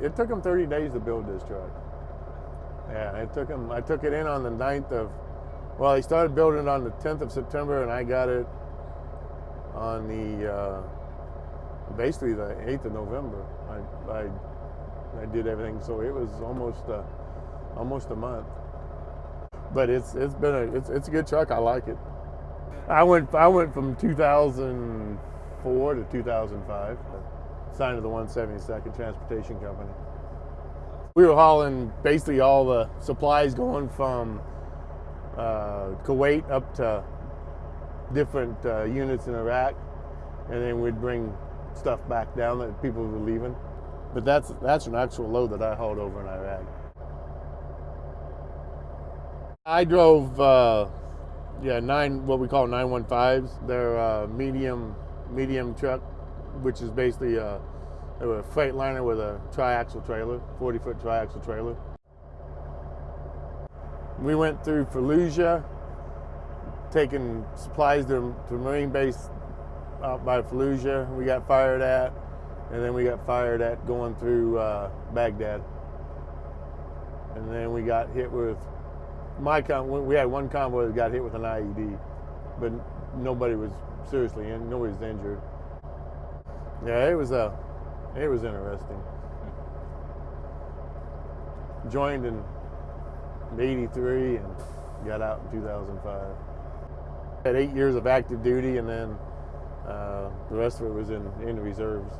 It took them 30 days to build this truck. Yeah, it took them. I took it in on the 9th of. Well, they started building it on the 10th of September, and I got it on the uh, basically the 8th of November. I, I I did everything, so it was almost uh, almost a month. But it's it's been a it's it's a good truck. I like it. I went I went from 2004 to 2005. Signed to the 172nd Transportation Company. We were hauling basically all the supplies going from uh, Kuwait up to different uh, units in Iraq, and then we'd bring stuff back down that people were leaving. But that's that's an actual load that I hauled over in Iraq. I drove, uh, yeah, nine what we call 915s. They're uh, medium medium truck, which is basically a, a Freightliner with a triaxle trailer, 40 foot triaxle trailer. We went through Fallujah, taking supplies to, to Marine base out by Fallujah. We got fired at and then we got fired at going through uh, Baghdad. And then we got hit with my con. We had one convoy that got hit with an IED, but nobody was seriously. Nobody was injured. Yeah, it was uh, it was interesting. Joined in '83 and got out in 2005. Had eight years of active duty, and then uh, the rest of it was in in reserves.